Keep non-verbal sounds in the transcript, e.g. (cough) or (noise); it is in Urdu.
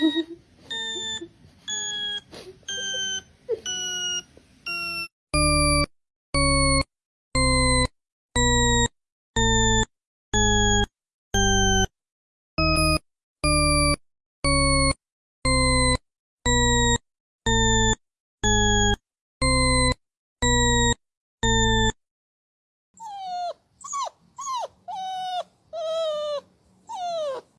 جی (laughs)